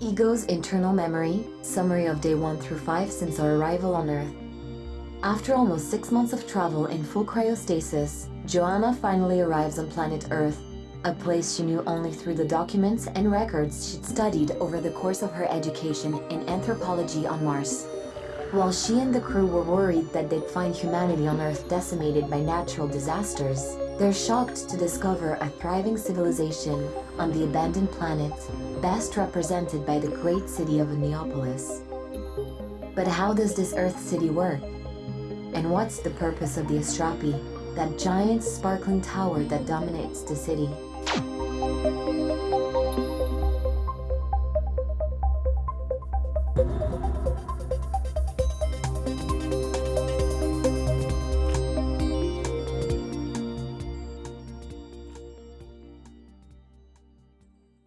Ego's internal memory, summary of day 1 through 5 since our arrival on Earth. After almost six months of travel in full cryostasis, Joanna finally arrives on planet Earth, a place she knew only through the documents and records she'd studied over the course of her education in anthropology on Mars. While she and the crew were worried that they'd find humanity on Earth decimated by natural disasters, they're shocked to discover a thriving civilization on the abandoned planet, best represented by the great city of Neopolis. But how does this Earth city work? And what's the purpose of the Astrapi, that giant sparkling tower that dominates the city?